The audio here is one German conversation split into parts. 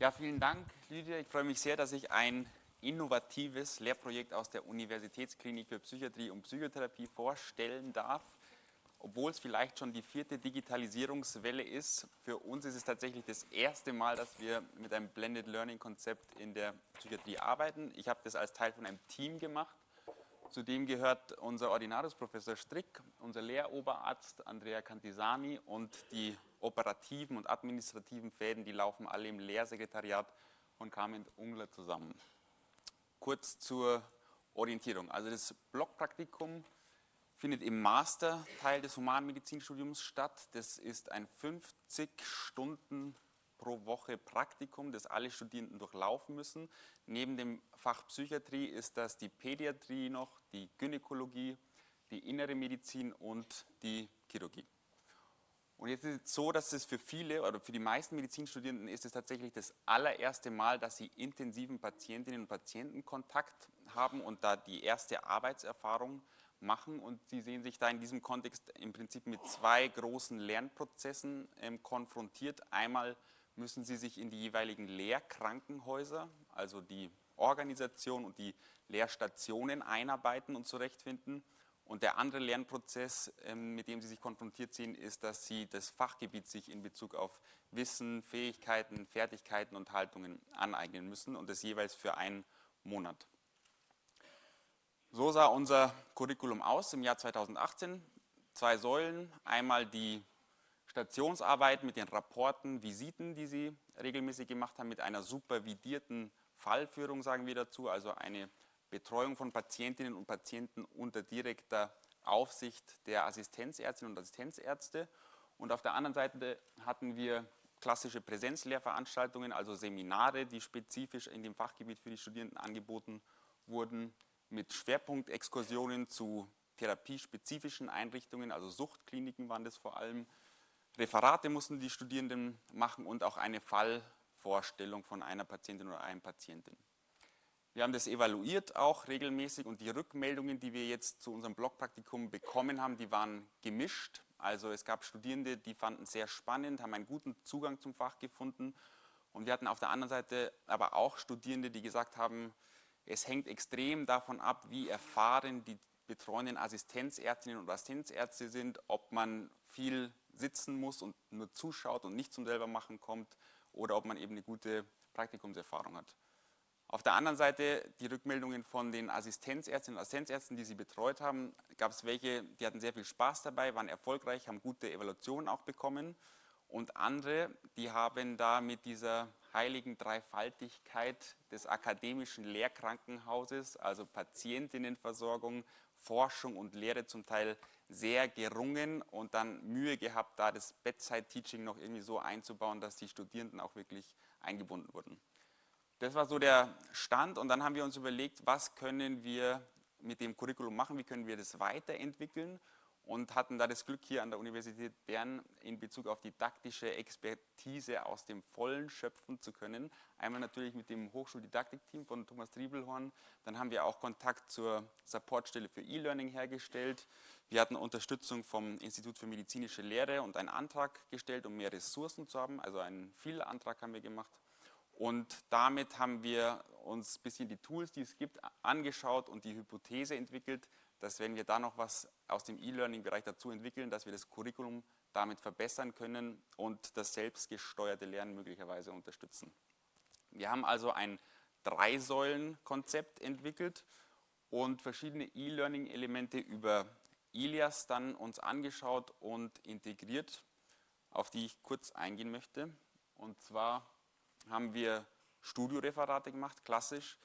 Ja, vielen Dank, Lydia. Ich freue mich sehr, dass ich ein innovatives Lehrprojekt aus der Universitätsklinik für Psychiatrie und Psychotherapie vorstellen darf. Obwohl es vielleicht schon die vierte Digitalisierungswelle ist, für uns ist es tatsächlich das erste Mal, dass wir mit einem Blended Learning Konzept in der Psychiatrie arbeiten. Ich habe das als Teil von einem Team gemacht. Zudem gehört unser Ordinatus Professor Strick, unser Lehroberarzt Andrea Cantisani und die operativen und administrativen Fäden, die laufen alle im Lehrsekretariat von Carmen Ungler zusammen. Kurz zur Orientierung. Also das Blockpraktikum findet im Masterteil des Humanmedizinstudiums statt. Das ist ein 50 Stunden pro Woche Praktikum, das alle Studierenden durchlaufen müssen. Neben dem Fach Psychiatrie ist das die Pädiatrie noch, die Gynäkologie, die innere Medizin und die Chirurgie. Und jetzt ist es so, dass es für viele oder für die meisten Medizinstudierenden ist es tatsächlich das allererste Mal, dass sie intensiven Patientinnen und Patientenkontakt haben und da die erste Arbeitserfahrung machen. Und sie sehen sich da in diesem Kontext im Prinzip mit zwei großen Lernprozessen ähm, konfrontiert. Einmal müssen sie sich in die jeweiligen Lehrkrankenhäuser, also die Organisation und die Lehrstationen einarbeiten und zurechtfinden. Und der andere Lernprozess, ähm, mit dem Sie sich konfrontiert sehen, ist, dass Sie das Fachgebiet sich in Bezug auf Wissen, Fähigkeiten, Fertigkeiten und Haltungen aneignen müssen und das jeweils für einen Monat. So sah unser Curriculum aus im Jahr 2018. Zwei Säulen, einmal die Stationsarbeit mit den Rapporten, Visiten, die Sie regelmäßig gemacht haben, mit einer supervidierten Fallführung, sagen wir dazu, also eine Betreuung von Patientinnen und Patienten unter direkter Aufsicht der Assistenzärztinnen und Assistenzärzte. Und auf der anderen Seite hatten wir klassische Präsenzlehrveranstaltungen, also Seminare, die spezifisch in dem Fachgebiet für die Studierenden angeboten wurden, mit Schwerpunktexkursionen zu therapiespezifischen Einrichtungen, also Suchtkliniken waren das vor allem. Referate mussten die Studierenden machen und auch eine Fallvorstellung von einer Patientin oder einem Patienten. Wir haben das evaluiert auch regelmäßig und die Rückmeldungen, die wir jetzt zu unserem Blogpraktikum bekommen haben, die waren gemischt. Also es gab Studierende, die fanden es sehr spannend, haben einen guten Zugang zum Fach gefunden. Und wir hatten auf der anderen Seite aber auch Studierende, die gesagt haben, es hängt extrem davon ab, wie erfahren die betreuenden Assistenzärztinnen und Assistenzärzte sind, ob man viel sitzen muss und nur zuschaut und nicht zum selber machen kommt oder ob man eben eine gute Praktikumserfahrung hat. Auf der anderen Seite die Rückmeldungen von den Assistenzärztinnen und Assistenzärzten, die sie betreut haben, gab es welche, die hatten sehr viel Spaß dabei, waren erfolgreich, haben gute Evaluationen auch bekommen und andere, die haben da mit dieser heiligen Dreifaltigkeit des akademischen Lehrkrankenhauses, also Patientinnenversorgung, Forschung und Lehre zum Teil sehr gerungen und dann Mühe gehabt, da das Bedside-Teaching noch irgendwie so einzubauen, dass die Studierenden auch wirklich eingebunden wurden. Das war so der Stand und dann haben wir uns überlegt, was können wir mit dem Curriculum machen, wie können wir das weiterentwickeln und hatten da das Glück hier an der Universität Bern in Bezug auf didaktische Expertise aus dem Vollen schöpfen zu können. Einmal natürlich mit dem Hochschuldidaktikteam von Thomas Triebelhorn, dann haben wir auch Kontakt zur Supportstelle für E-Learning hergestellt. Wir hatten Unterstützung vom Institut für medizinische Lehre und einen Antrag gestellt, um mehr Ressourcen zu haben, also einen Viel-Antrag haben wir gemacht und damit haben wir uns ein bisschen die Tools, die es gibt, angeschaut und die Hypothese entwickelt, dass wenn wir da noch was aus dem E-Learning-Bereich dazu entwickeln, dass wir das Curriculum damit verbessern können und das selbstgesteuerte Lernen möglicherweise unterstützen. Wir haben also ein Drei-Säulen-Konzept entwickelt und verschiedene E-Learning-Elemente über Ilias dann uns angeschaut und integriert, auf die ich kurz eingehen möchte. Und zwar haben wir Studioreferate gemacht, klassisch.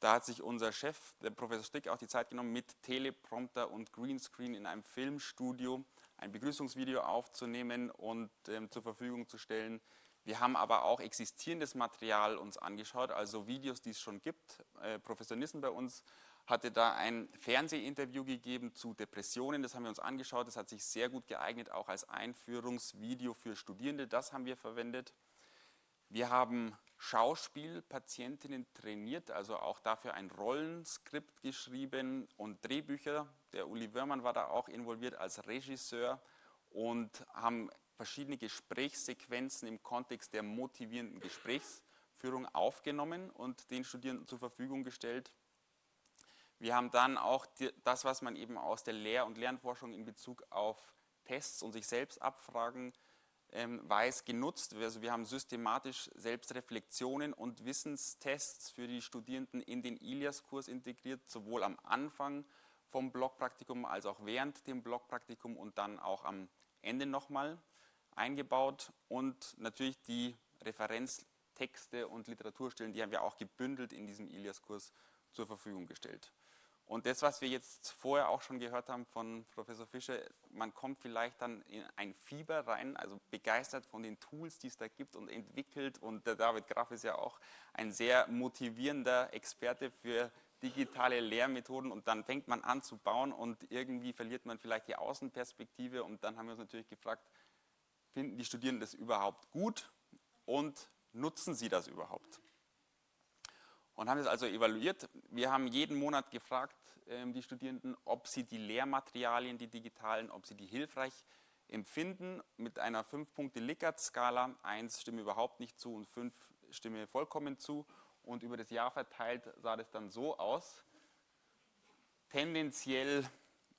Da hat sich unser Chef, der Professor Stick, auch die Zeit genommen, mit Teleprompter und Greenscreen in einem Filmstudio ein Begrüßungsvideo aufzunehmen und ähm, zur Verfügung zu stellen. Wir haben aber auch existierendes Material uns angeschaut, also Videos, die es schon gibt. Äh, Professor Nissen bei uns hatte da ein Fernsehinterview gegeben zu Depressionen, das haben wir uns angeschaut, das hat sich sehr gut geeignet, auch als Einführungsvideo für Studierende, das haben wir verwendet. Wir haben Schauspielpatientinnen trainiert, also auch dafür ein Rollenskript geschrieben und Drehbücher. Der Uli Wörmann war da auch involviert als Regisseur und haben verschiedene Gesprächssequenzen im Kontext der motivierenden Gesprächsführung Führung aufgenommen und den Studierenden zur Verfügung gestellt. Wir haben dann auch die, das, was man eben aus der Lehr- und Lernforschung in Bezug auf Tests und sich selbst abfragen weiß, genutzt. Also wir haben systematisch Selbstreflexionen und Wissenstests für die Studierenden in den ILIAS-Kurs integriert, sowohl am Anfang vom Blockpraktikum als auch während dem Blockpraktikum und dann auch am Ende nochmal eingebaut und natürlich die Referenztexte und Literaturstellen, die haben wir auch gebündelt in diesem ILIAS-Kurs zur Verfügung gestellt. Und das, was wir jetzt vorher auch schon gehört haben von Professor Fischer, man kommt vielleicht dann in ein Fieber rein, also begeistert von den Tools, die es da gibt und entwickelt. Und der David Graf ist ja auch ein sehr motivierender Experte für digitale Lehrmethoden und dann fängt man an zu bauen und irgendwie verliert man vielleicht die Außenperspektive und dann haben wir uns natürlich gefragt, finden die Studierenden das überhaupt gut und nutzen sie das überhaupt? Und haben das also evaluiert. Wir haben jeden Monat gefragt, ähm, die Studierenden, ob sie die Lehrmaterialien, die digitalen, ob sie die hilfreich empfinden mit einer 5-Punkte-Likert-Skala. 1 stimme überhaupt nicht zu und 5 stimme vollkommen zu. Und über das Jahr verteilt sah das dann so aus. Tendenziell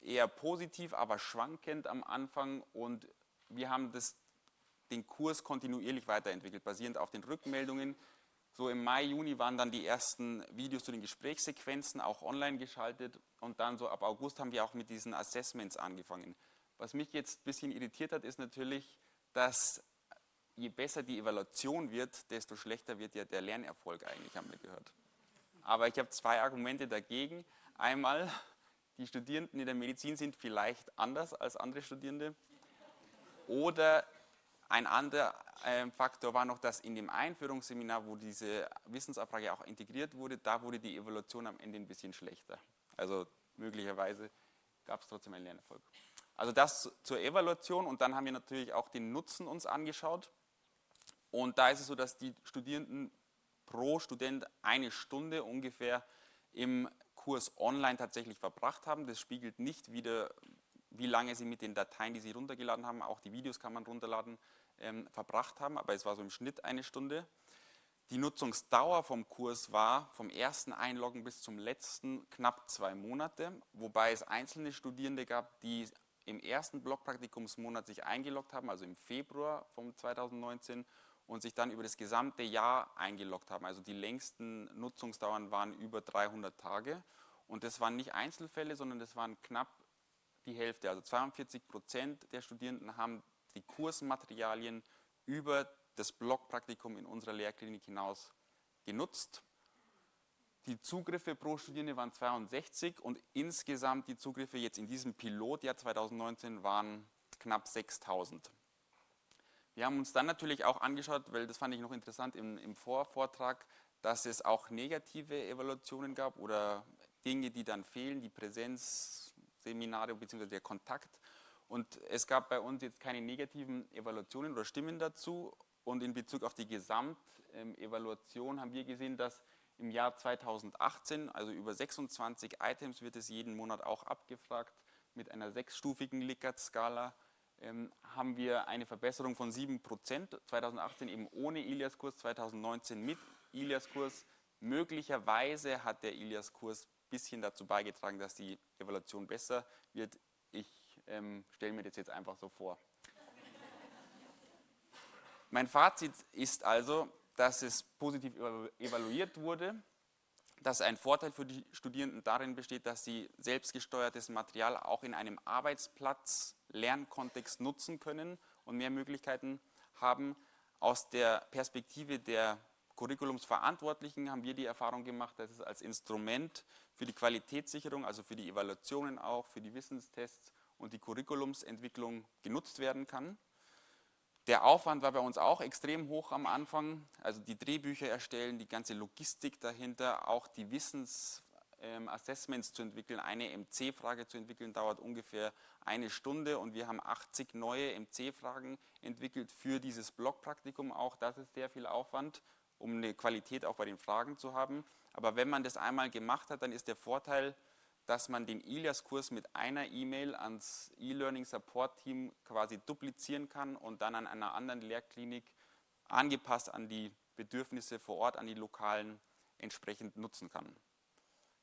eher positiv, aber schwankend am Anfang. Und wir haben das, den Kurs kontinuierlich weiterentwickelt, basierend auf den Rückmeldungen. So im Mai, Juni waren dann die ersten Videos zu den Gesprächssequenzen auch online geschaltet und dann so ab August haben wir auch mit diesen Assessments angefangen. Was mich jetzt ein bisschen irritiert hat, ist natürlich, dass je besser die Evaluation wird, desto schlechter wird ja der Lernerfolg eigentlich, haben wir gehört. Aber ich habe zwei Argumente dagegen. Einmal, die Studierenden in der Medizin sind vielleicht anders als andere Studierende. Oder ein anderer ähm, Faktor war noch, dass in dem Einführungsseminar, wo diese Wissensabfrage auch integriert wurde, da wurde die Evaluation am Ende ein bisschen schlechter. Also möglicherweise gab es trotzdem einen Lernerfolg. Also das zur Evaluation und dann haben wir natürlich auch den Nutzen uns angeschaut. Und da ist es so, dass die Studierenden pro Student eine Stunde ungefähr im Kurs online tatsächlich verbracht haben. Das spiegelt nicht wieder, wie lange sie mit den Dateien, die sie runtergeladen haben, auch die Videos kann man runterladen, ähm, verbracht haben, aber es war so im Schnitt eine Stunde. Die Nutzungsdauer vom Kurs war vom ersten Einloggen bis zum letzten knapp zwei Monate, wobei es einzelne Studierende gab, die im ersten Blockpraktikumsmonat sich eingeloggt haben, also im Februar von 2019 und sich dann über das gesamte Jahr eingeloggt haben. Also die längsten Nutzungsdauern waren über 300 Tage und das waren nicht Einzelfälle, sondern das waren knapp die Hälfte. Also 42 Prozent der Studierenden haben die Kursmaterialien über das Blockpraktikum in unserer Lehrklinik hinaus genutzt. Die Zugriffe pro Studierende waren 62 und insgesamt die Zugriffe jetzt in diesem Pilotjahr 2019 waren knapp 6000. Wir haben uns dann natürlich auch angeschaut, weil das fand ich noch interessant im, im Vorvortrag, dass es auch negative Evaluationen gab oder Dinge, die dann fehlen, die Präsenzseminare bzw. der Kontakt. Und es gab bei uns jetzt keine negativen Evaluationen oder Stimmen dazu. Und in Bezug auf die Gesamtevaluation haben wir gesehen, dass im Jahr 2018, also über 26 Items wird es jeden Monat auch abgefragt, mit einer sechsstufigen Likert-Skala ähm, haben wir eine Verbesserung von 7%, 2018 eben ohne Ilias-Kurs, 2019 mit Ilias-Kurs. Möglicherweise hat der Ilias-Kurs ein bisschen dazu beigetragen, dass die Evaluation besser wird. Ich ähm, stelle mir das jetzt einfach so vor. mein Fazit ist also, dass es positiv evaluiert wurde, dass ein Vorteil für die Studierenden darin besteht, dass sie selbstgesteuertes Material auch in einem Arbeitsplatz-Lernkontext nutzen können und mehr Möglichkeiten haben. Aus der Perspektive der Curriculumsverantwortlichen haben wir die Erfahrung gemacht, dass es als Instrument für die Qualitätssicherung, also für die Evaluationen auch, für die Wissenstests und die Curriculumsentwicklung genutzt werden kann. Der Aufwand war bei uns auch extrem hoch am Anfang, also die Drehbücher erstellen, die ganze Logistik dahinter, auch die Wissensassessments ähm, zu entwickeln, eine MC-Frage zu entwickeln, dauert ungefähr eine Stunde und wir haben 80 neue MC-Fragen entwickelt für dieses Blockpraktikum auch, das ist sehr viel Aufwand, um eine Qualität auch bei den Fragen zu haben. Aber wenn man das einmal gemacht hat, dann ist der Vorteil, dass man den ILIAS-Kurs mit einer E-Mail ans E-Learning Support Team quasi duplizieren kann und dann an einer anderen Lehrklinik angepasst an die Bedürfnisse vor Ort an die lokalen entsprechend nutzen kann.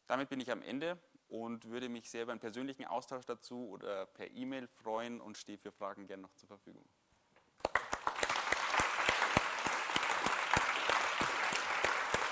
Damit bin ich am Ende und würde mich sehr über einen persönlichen Austausch dazu oder per E-Mail freuen und stehe für Fragen gerne noch zur Verfügung.